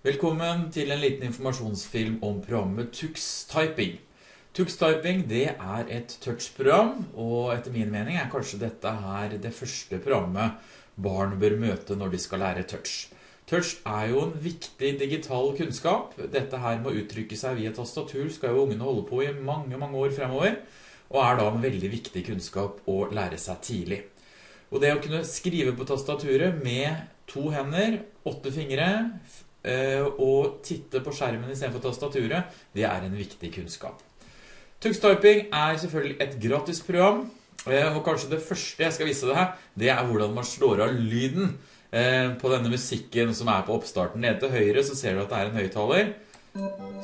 Velkommen til en liten informasjonsfilm om programmet Tux Typing. Tux Typing det er et touchprogram, og etter min mening er kanskje dette her det første programmet barn bør møte når de skal lære touch. Touch er jo en viktig digital kunnskap. Dette her med å uttrykke seg via tastatur skal jo ungene holde på i mange, mange år fremover, og er da en veldig viktig kunnskap å lære seg tidlig. Og det å kunne skrive på tastaturet med to hender, åtte fingre, og titte på skjermen i stedet for tastaturet, det er en viktig kunnskap. Tux Typing er selvfølgelig et gratis program, eh, og kanskje det første jeg skal vise deg, det er hvordan man slår av lyden eh, på denne musikken som er på oppstarten. Nede til høyre så ser du at det er en høyttaler.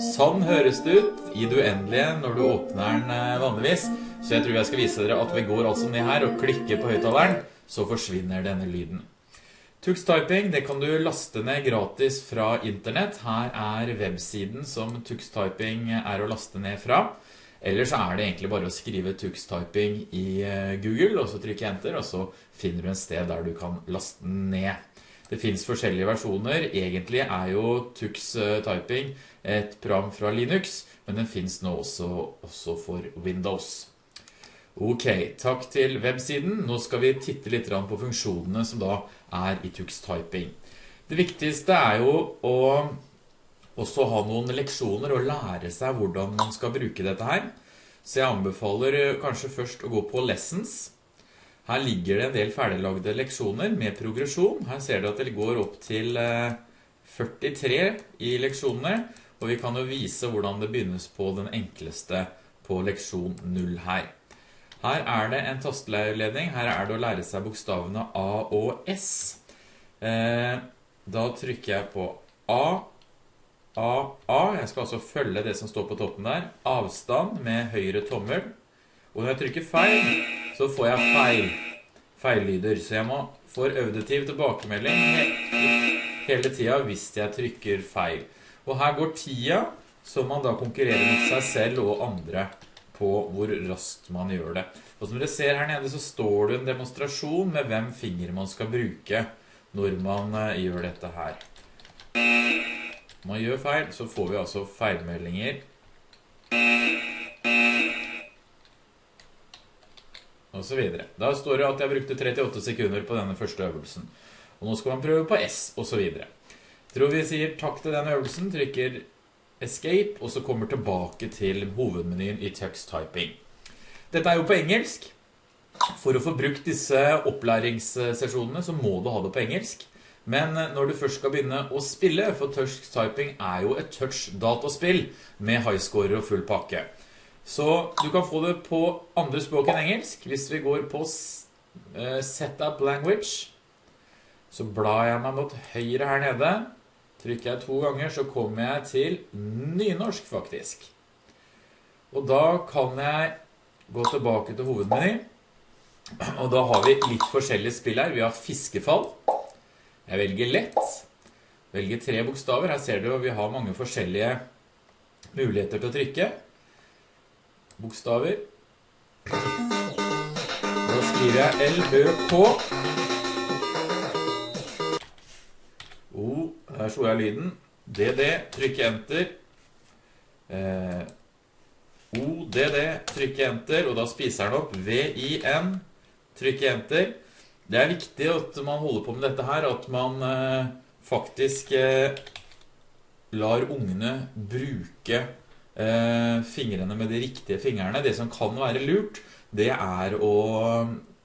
Sånn høres det ut i det uendelige når du åpner den vanligvis. Så jeg tror jeg skal vise dere at vi går altså ned her og klikker på høyttaleren, så forsvinner denne lyden. Tux Typing det kan du laste ned gratis fra internett. Her er websiden som Tux Typing er å laste ned fra. Ellers er det egentlig bare å skrive Tux Typing i eh, Google, og så trykke enter, og så finner du en sted der du kan laste den ned. Det finnes forskjellige versjoner. Egentlig er jo Tux Typing et program fra Linux, men den finnes nå også, også for Windows. Ok, takk til websiden. Nå skal vi titte litt på funksjonene som da er i Tux Typing. Det viktigste er jo å også ha noen leksjoner og lære seg hvordan man skal bruke dette her. Så jeg anbefaler kanskje først å gå på Lessons. Her ligger det en del ferdiglagde leksjoner med progresjon. Her ser du at det går opp til 43 eh, i leksjonene, og vi kan jo vise hvordan det begynnes på den enkleste på leksjon 0 her. Her er det en tasteleierledning. Her er det å lære seg bokstavene A og S. Eh, da trykker jeg på A, A, A. Jeg skal altså følge det som står på toppen der. Avstand med høyre tommel. Og når jeg trykker feil, så får jeg feil. Feillyder. Så jeg må få øvdetiv tilbakemelding hele tida hvis jeg trykker feil. Og her går tida, så man da konkurrerer mot seg selv og andre på hvor raskt man gjør det. Og som dere ser her nede så står det en demonstrasjon med hvem finger man skal bruke når man eh, gjør dette her. Når man gjør feil, så får vi altså feilmeldinger. Og så videre. Da står det at jeg brukte 38 sekunder på denne første øvelsen. Og nå skal man prøve på S, og så videre. Tror vi sier takk til denne øvelsen, trykker Escape, og så kommer tilbake til hovedmenyen i Tux Typing. Dette er jo på engelsk. For å få brukt disse opplæringssesjonene så må du ha det på engelsk. Men når du først skal begynne å spille, for Tux Typing er jo et touch-dataspill med highscorer og full pakke. Så du kan få det på andre språk enn engelsk. Hvis vi går på eh, Setup Language, så blar jeg meg mot høyre her nede. Trykker jeg to ganger, så kommer jeg til nynorsk, faktisk. Og da kan jeg gå tilbake til hovedmeny. Og da har vi litt forskjellige spill her. Vi har fiskefall. Jeg velger lett. Velger tre bokstaver. Her ser du at vi har mange forskjellige muligheter til å trykke. Bokstaver. Da skriver jeg L-Ø-K. Her slo jeg lyden. DD, trykk enter. Eh, ODD, trykk enter, og da spiser den opp. VIN, trykk enter. Det er viktig at man holder på med dette her, at man eh, faktisk eh, lar ungene bruke eh, fingrene med de riktige fingrene. Det som kan være lurt, det er å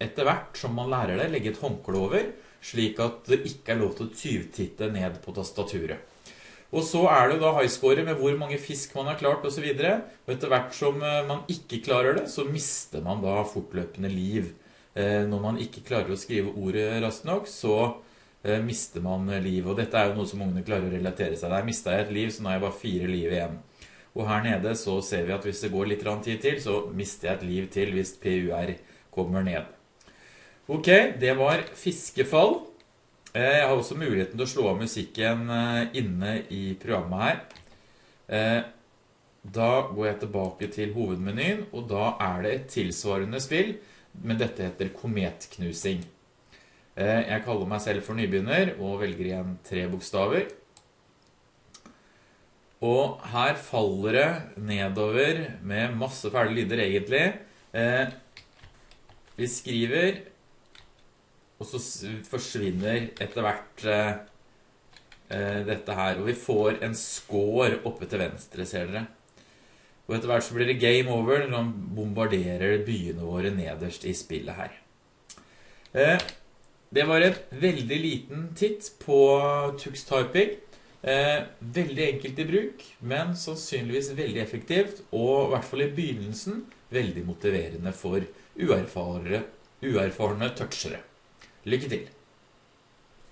etter hvert som man lærer det, legge et håndkle over, slik at det ikke er lov til å tyvtitte ned på tastaturet. Og så er det da highscore med hvor mange fisk man har klart og så. Og etter hvert som eh, man ikke klarer det, så mister man da fortløpende liv. Eh, når man ikke klarer å skrive ordet raskt nok, så eh, mister man liv. Og dette er jo noe som ungene klarer å relatere seg. Der mista jeg et liv, så nå har jeg bare fire liv igjen. Og her nede så ser vi at hvis det går litt tid til, så mister jeg et liv til hvis PUR kommer ned. Ok, det var fiskefall. Eh, jeg har også muligheten til å slå av musikken eh, inne i programmet her. Eh, da går jeg tilbake til hovedmenyen, og da er det et tilsvarende spill, men dette heter kometknusing. Jeg kaller meg selv for nybegynner, og velger igjen tre bokstaver. Og her faller det nedover med masse fæle lyder egentlig. Vi skriver, og så forsvinner etter hvert eh, eh, dette her. Og vi får en score oppe til venstre, ser dere. Og etter hvert så blir det game over når man bombarderer byene våre nederst i spillet her. Eh, det var et veldig liten titt på Tux Typing. Eh, veldig enkelt i bruk, men sannsynligvis veldig effektivt, og i hvert fall i begynnelsen veldig motiverende for uerfarne touchere. Lykke til!